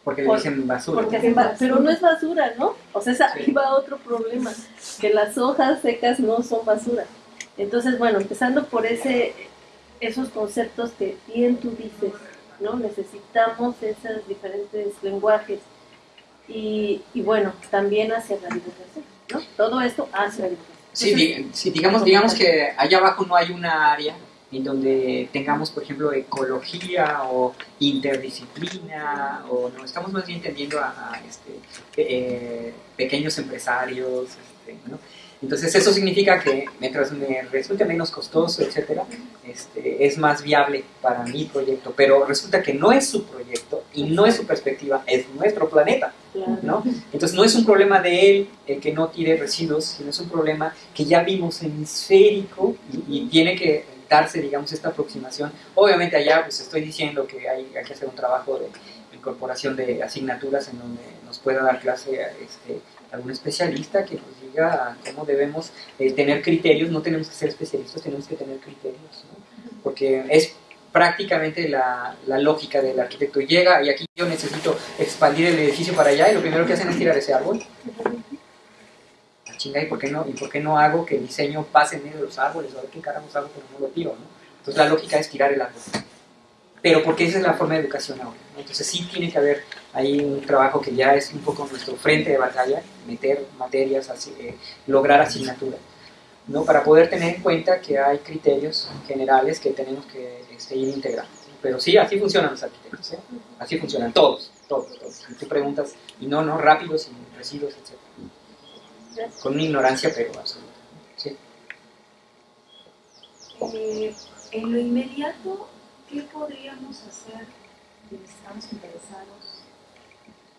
Porque Por, dicen basura. Porque hacen basura. Pero no es basura, ¿no? O sea, ahí sí. va otro problema, que las hojas secas no son basura. Entonces, bueno, empezando por ese esos conceptos que bien tú dices, ¿no? Necesitamos esos diferentes lenguajes. Y, y bueno, también hacia la divulgación, ¿no? Todo esto hacia la divulgación. Sí, di, sí, digamos, digamos que allá abajo no hay una área en donde tengamos, por ejemplo, ecología o interdisciplina, o no, estamos más bien entendiendo a, a este, eh, pequeños empresarios, este, ¿no? Entonces eso significa que mientras me resulte menos costoso, etcétera, este, es más viable para mi proyecto. Pero resulta que no es su proyecto y no es su perspectiva, es nuestro planeta, ¿no? Entonces no es un problema de él el que no tire residuos, sino es un problema que ya vimos hemisférico y, y tiene que darse, digamos, esta aproximación. Obviamente allá pues estoy diciendo que hay, hay que hacer un trabajo de incorporación de asignaturas en donde nos pueda dar clase este, algún especialista que nos diga cómo debemos eh, tener criterios, no tenemos que ser especialistas, tenemos que tener criterios, ¿no? porque es prácticamente la, la, lógica del arquitecto. Llega y aquí yo necesito expandir el edificio para allá y lo primero que hacen es tirar ese árbol. La chinga, ¿y por qué no, y por qué no hago que el diseño pase en medio de los árboles? O a ver qué carajos hago, pero no lo tiro, ¿no? Entonces la lógica es tirar el árbol. Pero porque esa es la forma de educación ahora. ¿no? Entonces sí tiene que haber ahí un trabajo que ya es un poco nuestro frente de batalla, meter materias, así, eh, lograr asignaturas, ¿no? para poder tener en cuenta que hay criterios generales que tenemos que este, ir integrando. Pero sí, así funcionan los arquitectos, ¿eh? así funcionan todos, todos, todos. Y tú preguntas, y no, no, rápidos, sin residuos, etc. Con una ignorancia, pero absoluta. ¿sí? Eh, en lo inmediato, ¿qué podríamos hacer si estamos interesados,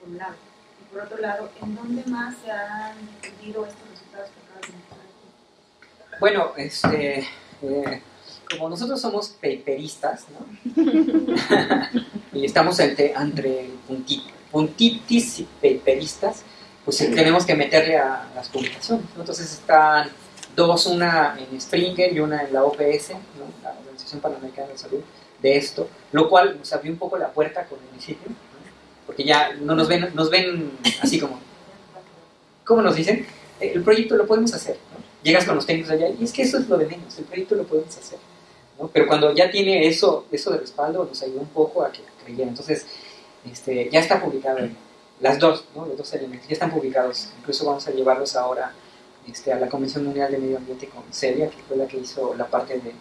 por un lado? Por otro lado, ¿en dónde más se han entendido estos resultados que acabas de mostrar? Bueno, este, eh, como nosotros somos paperistas, ¿no? y estamos entre, entre punti- puntitis y paperistas, pues tenemos que meterle a las publicaciones. ¿no? Entonces están dos, una en Springer y una en la OPS, ¿no? la Organización Panamericana de Salud, de esto, lo cual nos abrió un poco la puerta con el municipio. Porque ya no nos ven, nos ven así como, ¿cómo nos dicen? Eh, El proyecto lo podemos hacer. ¿no? Llegas con los técnicos allá y es que eso es lo de menos, el proyecto lo podemos hacer. ¿no? Pero cuando ya tiene eso, eso de respaldo, nos ayudó un poco a que creyeran. Entonces, este, ya está publicado, las dos, ¿no? los dos elementos, ya están publicados. Incluso vamos a llevarlos ahora este, a la Convención Mundial de Medio Ambiente con Celia, que fue la que hizo la parte de,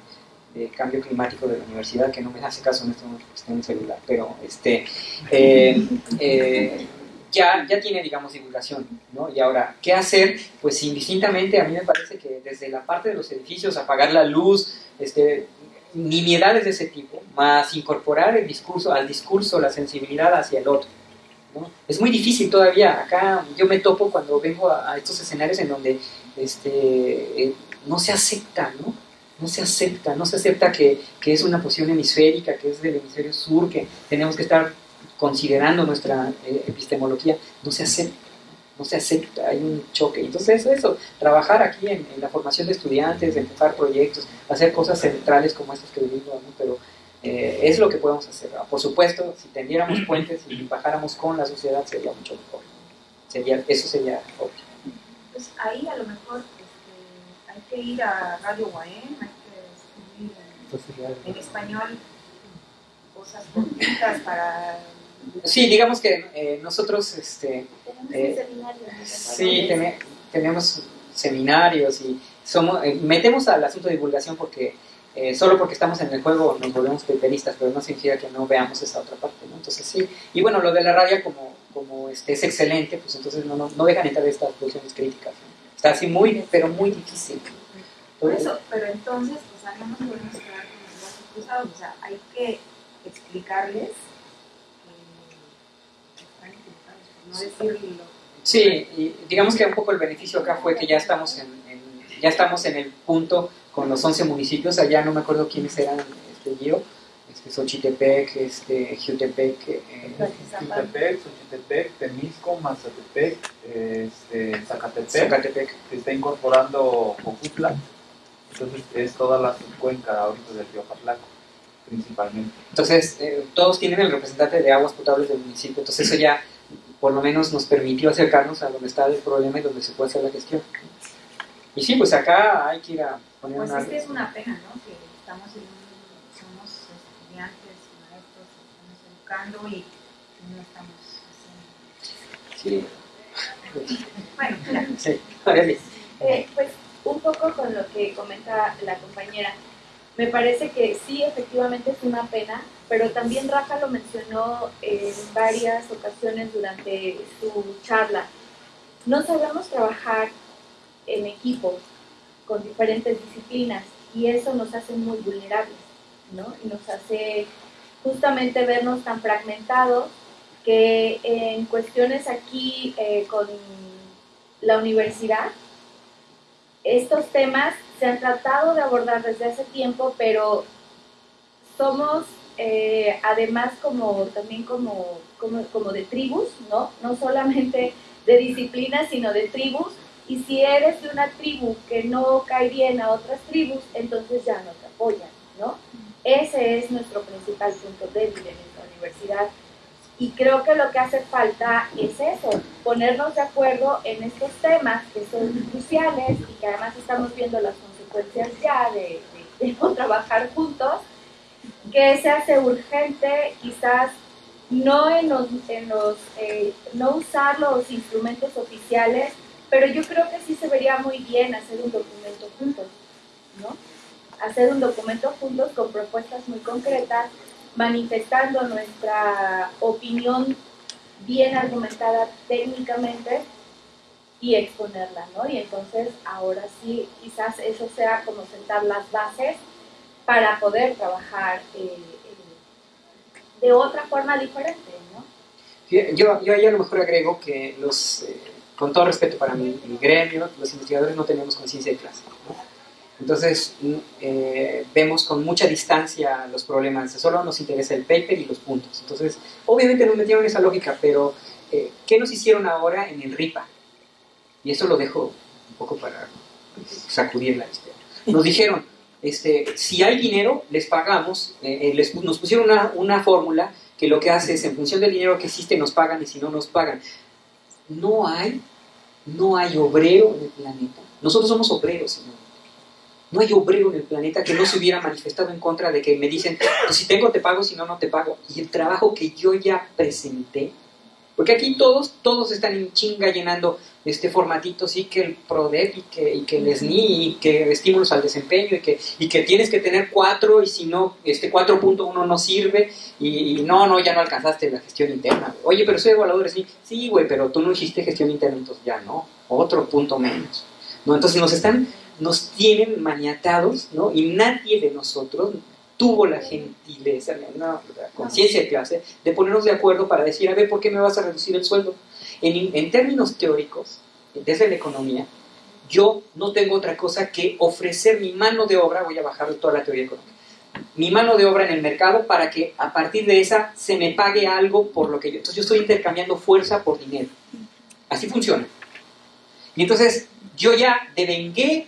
de cambio climático de la universidad, que no me hace caso en este momento porque está en el celular, pero este, eh, eh, ya, ya tiene, digamos, divulgación, ¿no? Y ahora, ¿qué hacer? Pues indistintamente, a mí me parece que desde la parte de los edificios, apagar la luz, este, nimiedades de ese tipo, más incorporar el discurso, al discurso, la sensibilidad hacia el otro. ¿no? Es muy difícil todavía, acá yo me topo cuando vengo a, a estos escenarios en donde este, eh, no se acepta, ¿no? No se acepta, no se acepta que, que es una posición hemisférica, que es del hemisferio sur, que tenemos que estar considerando nuestra eh, epistemología, no se acepta, ¿no? se acepta, hay un choque. Entonces eso, trabajar aquí en, en la formación de estudiantes, empujar proyectos, hacer cosas centrales como estas que vivimos, ¿no? pero eh, es lo que podemos hacer. ¿no? Por supuesto, si tendiéramos puentes y bajáramos con la sociedad sería mucho mejor. Sería, eso sería obvio. Pues ahí a lo mejor hay que ir a Radio Guaén, hay que escribir en, en español cosas cortitas para... Sí, digamos que eh, nosotros este, Tenemos Eh, un seminario. ¿no? Sí, tene- tenemos seminarios y somos, eh, metemos al asunto de divulgación porque eh, solo porque estamos en el juego nos volvemos paperistas, pero no significa que no veamos esa otra parte, ¿no? Entonces sí, y bueno, lo de la radio como, como este, es excelente, pues entonces no, no, no dejan entrar estas posiciones críticas. ¿no? Así muy, pero muy difícil. Por eso, pero entonces, o sea, no nos podemos quedar con los brazos cruzados, o sea, hay que explicarles que están equivocados, por no decirlo. Sí, y digamos que un poco el beneficio acá fue que ya estamos en, en- ya estamos en el punto con los 11 municipios, allá no me acuerdo quiénes eran, este, Gio, Xochitepec, este, Jutepec, eh, Xochitepec, Xochitepec, Temisco, Mazatepec, este, Zacatepec, Zacatepec. se está incorporando Cojutla, entonces es toda la subcuenca ahorita del río Patlaco, principalmente. Entonces, eh, todos tienen el representante de aguas potables del municipio, entonces eso ya por lo menos nos permitió acercarnos a donde está el problema y donde se puede hacer la gestión. Y sí, pues acá hay que ir a poner Pues una... es que es una pena, ¿no? Que estamos en un, somos estudiantes, maestros, y no estamos haciendo. Sí. Bueno, ya. Sí. Eh, pues un poco con lo que comenta la compañera. Me parece que sí, efectivamente es una pena, pero también Rafa lo mencionó en varias ocasiones durante su charla. No sabemos trabajar en equipo con diferentes disciplinas y eso nos hace muy vulnerables, ¿no? Y nos hace justamente vernos tan fragmentados que en cuestiones aquí eh, con la universidad, estos temas se han tratado de abordar desde hace tiempo, pero somos eh, además como también como, como, como de tribus, ¿no? No solamente de disciplinas, sino de tribus. Y si eres de una tribu que no cae bien a otras tribus, entonces ya no te apoyan, ¿no? Ese es nuestro principal punto débil en esta universidad. Y creo que lo que hace falta es eso, ponernos de acuerdo en estos temas que son cruciales y que además estamos viendo las consecuencias ya de no trabajar juntos, que se hace urgente quizás no en los, en los eh, no usar los instrumentos oficiales, pero yo creo que sí se vería muy bien hacer un documento juntos, ¿no? Hacer un documento juntos con propuestas muy concretas manifestando nuestra opinión bien argumentada técnicamente y exponerla, ¿no? Y entonces ahora sí, quizás eso sea como sentar las bases para poder trabajar eh, eh, de otra forma diferente, ¿no? Yo, yo ahí a lo mejor agrego que los, eh, con todo respeto para mi, mi gremio, los investigadores no tenemos conciencia de clase. Entonces eh, vemos con mucha distancia los problemas, solo nos interesa el paper y los puntos. Entonces, obviamente nos metieron esa lógica, pero eh, ¿qué nos hicieron ahora en el RIPA? Y eso lo dejo un poco para sacudir la historia. Nos dijeron, este, si hay dinero, les pagamos, eh, les, nos pusieron una, una fórmula que lo que hace es, en función del dinero que existe, nos pagan y si no, nos pagan. No hay, no hay obrero en el planeta. Nosotros somos obreros, señor. No hay obrero en el planeta que no se hubiera manifestado en contra de que me dicen, pues si tengo te pago, si no, no te pago. Y el trabajo que yo ya presenté, porque aquí todos, todos están en chinga llenando este formatito, sí, que el PRODEP y que, y que el SNI y que estímulos al desempeño y que, y que tienes que tener cuatro y si no, este 4.1 no sirve y, no, no, ya no alcanzaste la gestión interna. Oye, pero soy evaluador SNI. Sí, güey, pero tú no hiciste gestión interna, entonces ya no, otro punto menos. ¿no? Entonces nos están, nos tienen maniatados, ¿no? Y nadie de nosotros tuvo la gentileza, la conciencia de clase, de ponernos de acuerdo para decir, a ver, ¿por qué me vas a reducir el sueldo? En, términos teóricos, desde la economía, yo no tengo otra cosa que ofrecer mi mano de obra, voy a bajar toda la teoría económica, mi mano de obra en el mercado para que a partir de esa se me pague algo por lo que yo. Entonces yo estoy intercambiando fuerza por dinero. Así funciona. Y entonces yo ya devengué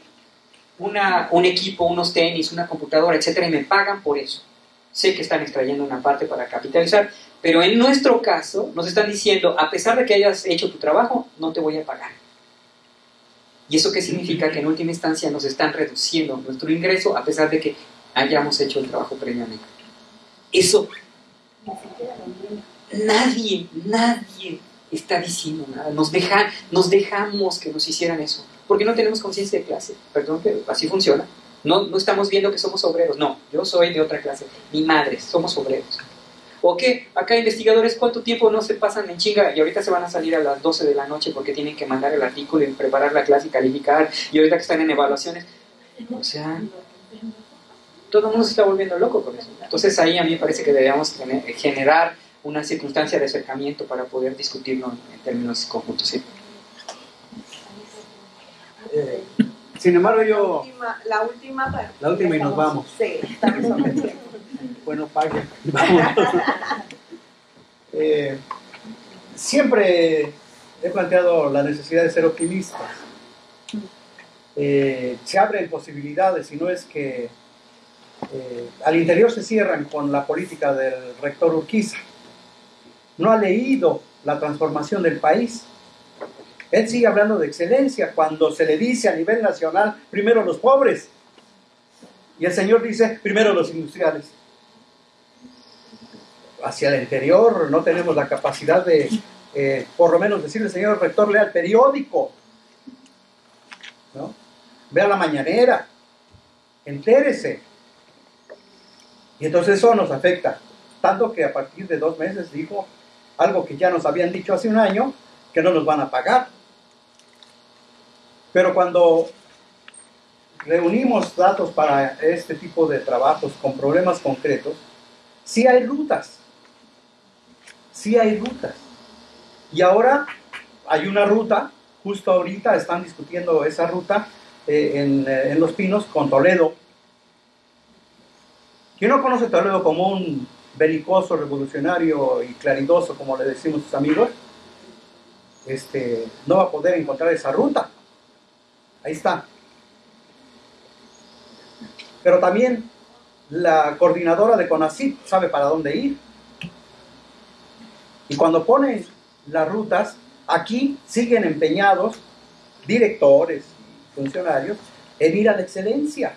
una, un equipo, unos tenis, una computadora, etcétera, y me pagan por eso. Sé que están extrayendo una parte para capitalizar, pero en nuestro caso nos están diciendo, a pesar de que hayas hecho tu trabajo, no te voy a pagar. ¿Y eso qué significa? Que en última instancia nos están reduciendo nuestro ingreso a pesar de que hayamos hecho el trabajo previamente. Eso nadie, nadie está diciendo nada. Nos, dejan, nos dejamos que nos hicieran eso. Porque no tenemos conciencia de clase. Perdón, pero así funciona. No, no estamos viendo que somos obreros. No, yo soy de otra clase. Mi madre, somos obreros. ¿O qué? Acá investigadores, ¿cuánto tiempo no se pasan en chinga? Y ahorita se van a salir a las 12 de la noche porque tienen que mandar el artículo y preparar la clase y calificar. Y ahorita que están en evaluaciones. O sea, todo el mundo se está volviendo loco con eso. Entonces ahí a mí me parece que debemos generar una circunstancia de acercamiento para poder discutirlo en términos conjuntos. ¿sí? Eh, sin embargo, yo. La última, la última, y nos vamos. Sí, estamos. Bueno, pague. eh, siempre he planteado la necesidad de ser optimistas. Eh, se abren posibilidades y no es que eh, al interior se cierran con la política del rector Urquiza. No ha leído la transformación del país él sigue hablando de excelencia cuando se le dice a nivel nacional, primero los pobres. Y el Señor dice, primero los industriales. Hacia el interior no tenemos la capacidad de, eh, por lo menos decirle, Señor rector, lea el periódico. ¿no? Vea la mañanera. Entérese. Y entonces eso nos afecta. Tanto que a partir de dos meses dijo algo que ya nos habían dicho hace un año, que no nos van a pagar. Pero cuando reunimos datos para este tipo de trabajos con problemas concretos, sí hay rutas. Sí hay rutas. Y ahora hay una ruta, justo ahorita están discutiendo esa ruta eh, en, eh, en, Los Pinos con Toledo. ¿Quién no conoce Toledo como un belicoso, revolucionario y claridoso, como le decimos sus amigos? Este, no va a poder encontrar esa ruta. Ahí está. Pero también la coordinadora de CONACYT sabe para dónde ir. Y cuando ponen las rutas, aquí siguen empeñados directores, funcionarios, en ir a la excelencia,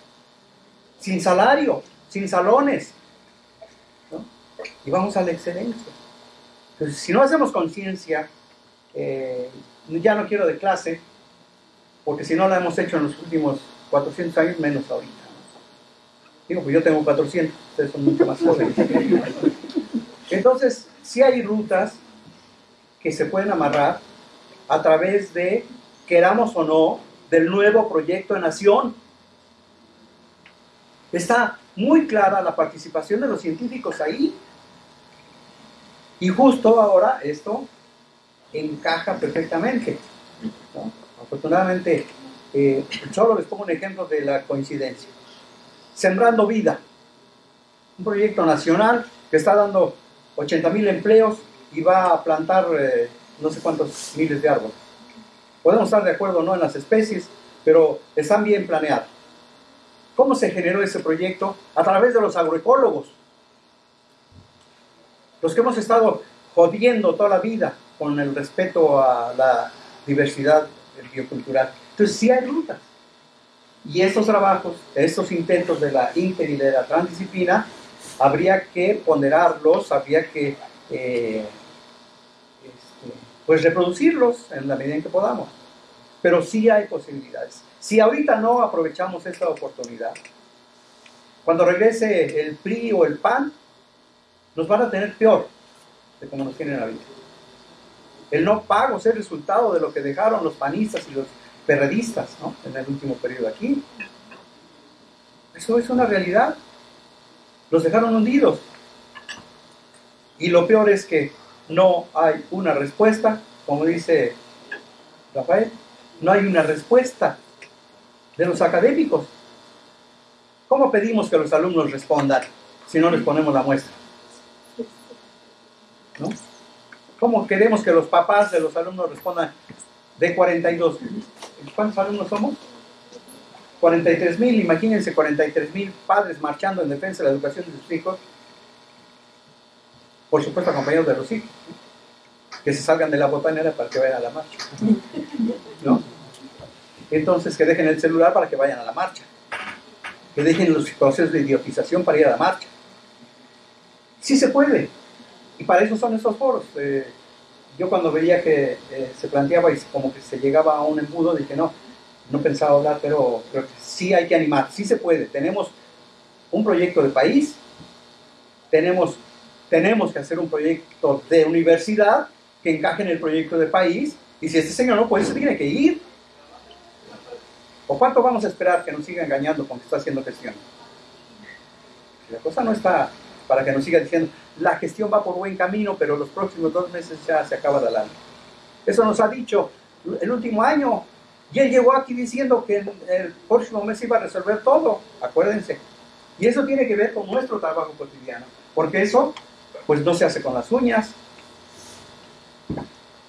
sin salario, sin salones. Y vamos a la excelencia. Entonces, si no hacemos conciencia, eh, ya no quiero de clase, porque si no la hemos hecho en los últimos 400 años, menos ahorita. Digo, pues yo tengo 400, ustedes son mucho más jóvenes. Entonces, sí hay rutas que se pueden amarrar a través de, queramos o no, del nuevo proyecto de nación. Está muy clara la participación de los científicos ahí. Y justo ahora esto encaja perfectamente. Afortunadamente eh, solo les pongo un ejemplo de la coincidencia. Sembrando Vida, un proyecto nacional que está dando 80 mil empleos y va a plantar eh, no sé cuántos miles de árboles. Podemos estar de acuerdo o no en las especies, pero están bien planeados. ¿Cómo se generó ese proyecto? A través de los agroecólogos. Los que hemos estado jodiendo toda la vida con el respeto a la diversidad biocultural. Entonces sí hay rutas. Y estos trabajos, estos intentos de la inter y de la transdisciplina, habría que ponderarlos, habría que eh, este, pues reproducirlos en la medida en que podamos. Pero sí hay posibilidades. Si ahorita no aprovechamos esta oportunidad, cuando regrese el PRI o el PAN, nos van a tener peor de como nos tienen vida. El no pago es el resultado de lo que dejaron los panistas y los perredistas ¿no? en el último periodo aquí. Eso es una realidad. Los dejaron hundidos. Y lo peor es que no hay una respuesta, como dice Rafael, no hay una respuesta de los académicos. ¿Cómo pedimos que los alumnos respondan si no les ponemos la muestra? ¿No? ¿Cómo queremos que los papás de los alumnos respondan de 42? ¿Cuántos alumnos somos? 43 mil, imagínense 43 mil padres marchando en defensa de la educación de sus hijos, por supuesto acompañados de los hijos, que se salgan de la botanera para que vayan a la marcha, ¿no? Entonces que dejen el celular para que vayan a la marcha, que dejen los procesos de idiotización para ir a la marcha. Sí se puede, y para eso son estos foros. Eh, yo cuando veía que eh, se planteaba y como que se llegaba a un embudo, dije, no, no pensaba hablar, pero que sí hay que animar, sí se puede. Tenemos un proyecto de país, tenemos, tenemos que hacer un proyecto de universidad que encaje en el proyecto de país, y si este señor no puede, se tiene que ir. ¿O cuánto vamos a esperar que nos siga engañando con que está haciendo gestión? La cosa no está para que nos siga diciendo, la gestión va por buen camino, pero los próximos dos meses ya se acaba de año. Eso nos ha dicho el último año. Y él llegó aquí diciendo que el próximo mes iba a resolver todo, acuérdense. Y eso tiene que ver con nuestro trabajo cotidiano, porque eso pues no se hace con las uñas.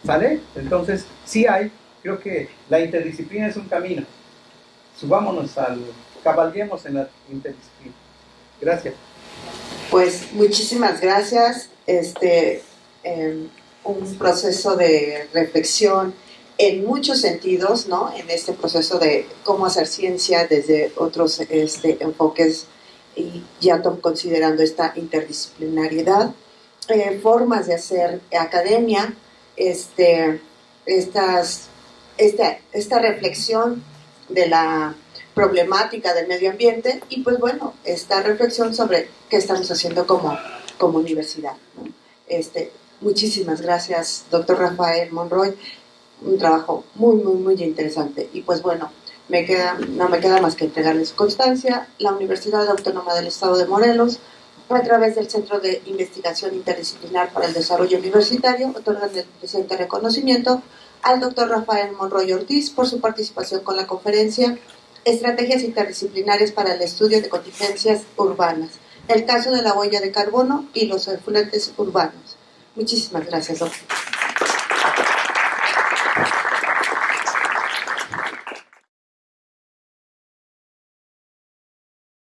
¿Sale? Entonces, sí hay, creo que la interdisciplina es un camino. Subámonos al, cabalguemos en la interdisciplina. Gracias. Pues muchísimas gracias. Este, em, un proceso de reflexión en muchos sentidos, ¿no? En este proceso de cómo hacer ciencia desde otros este, enfoques y ya considerando esta interdisciplinariedad, eh, formas de hacer academia, este, estas, esta, esta reflexión de la problemática del medio ambiente y pues bueno, esta reflexión sobre qué estamos haciendo como, como universidad. Este, muchísimas gracias, doctor Rafael Monroy, un trabajo muy, muy, muy interesante. Y pues bueno, me queda, no me queda más que entregarles constancia, la Universidad Autónoma del Estado de Morelos, a través del Centro de Investigación Interdisciplinar para el Desarrollo Universitario, otorgan el presente reconocimiento al doctor Rafael Monroy Ortiz por su participación con la conferencia Estrategias interdisciplinarias para el estudio de contingencias urbanas, el caso de la huella de carbono y los efluentes urbanos. Muchísimas gracias, doctor.